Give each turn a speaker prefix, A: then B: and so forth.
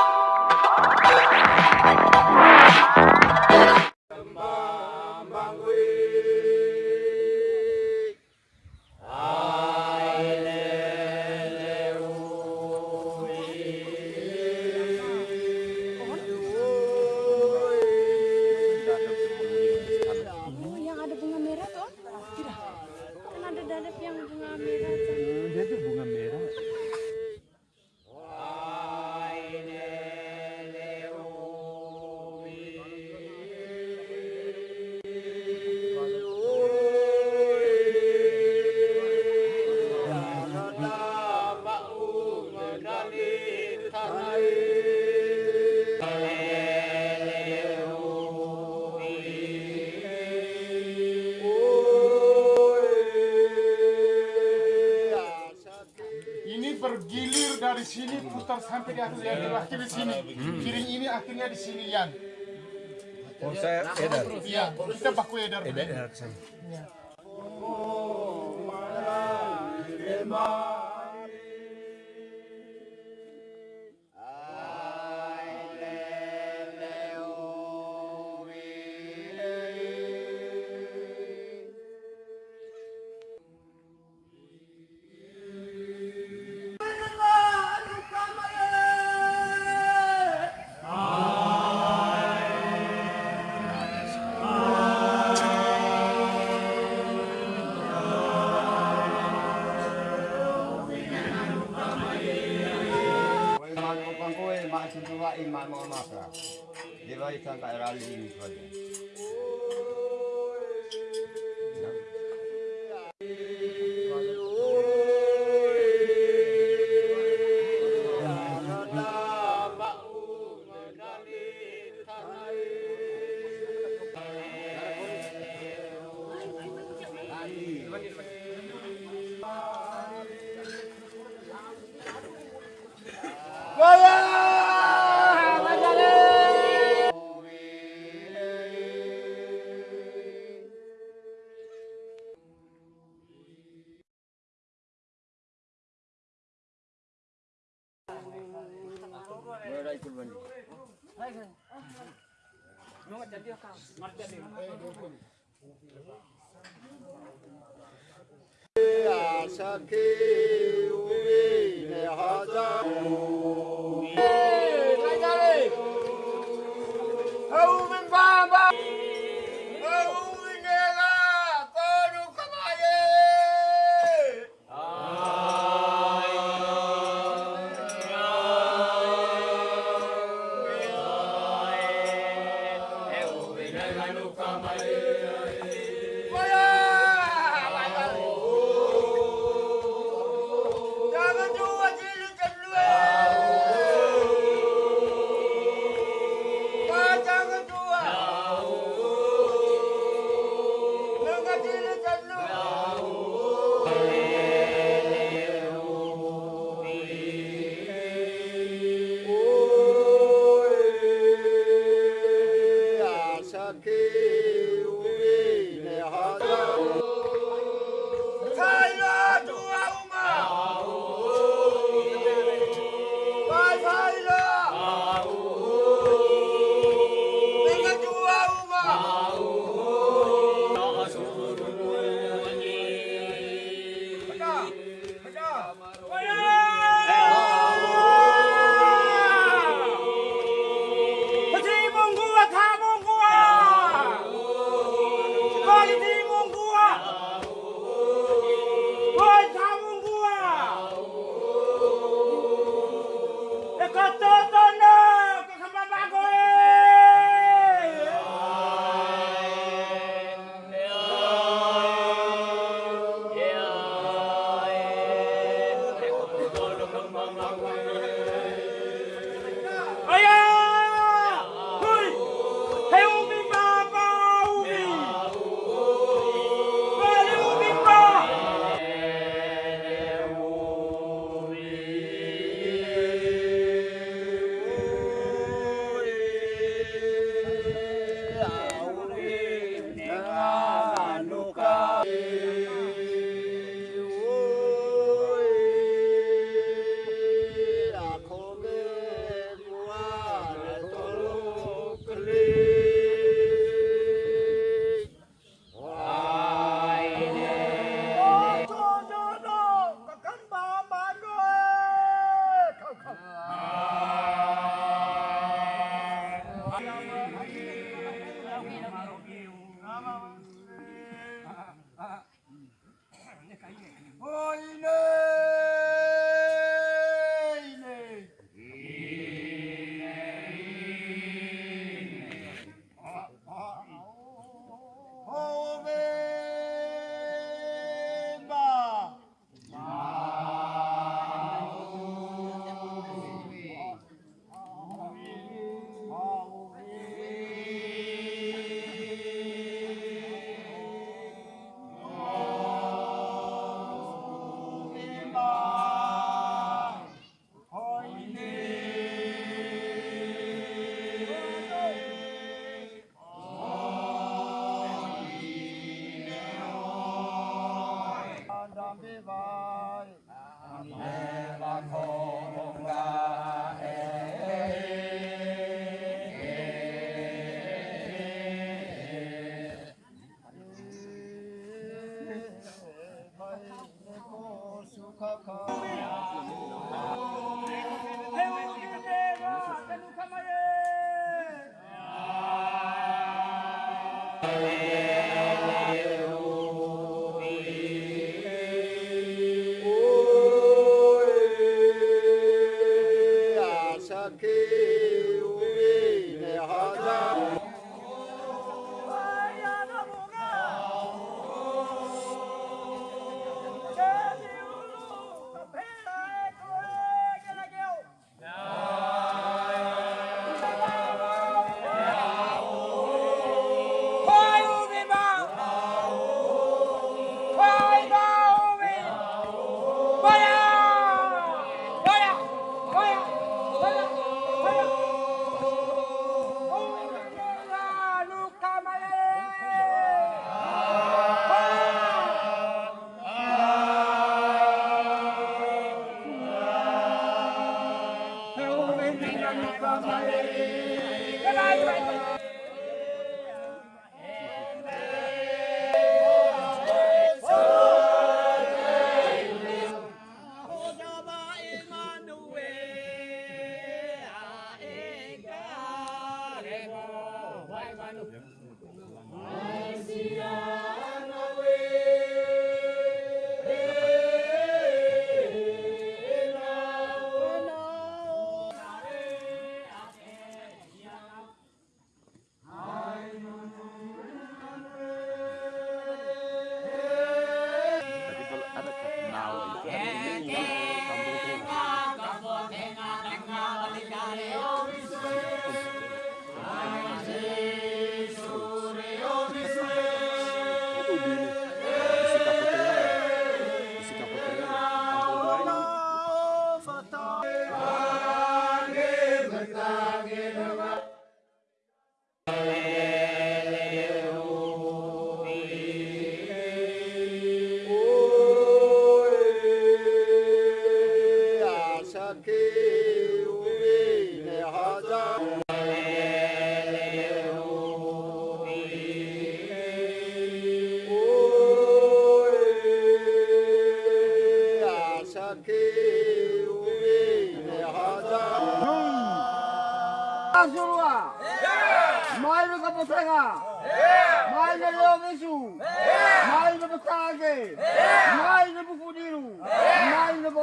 A: Oh,
B: dari sini putar sampai di atas yang terakhir
C: di
B: sini. Piring ini akhirnya di sini
C: Yan.
A: Oh, saya edar.
B: Iya, kita baku edar.
C: Edar
A: saya. Iman
D: sun tuwa in ma mo ma pra. Di ba ikan ka rali ni ko.
A: Não, até ali, Acha que o bem é razão.
E: Hallelujah.
A: 아쇼로와 마이로 가보사가 마이로 여기수 마이로 부탁하게 마이로 부부리루 마이로 부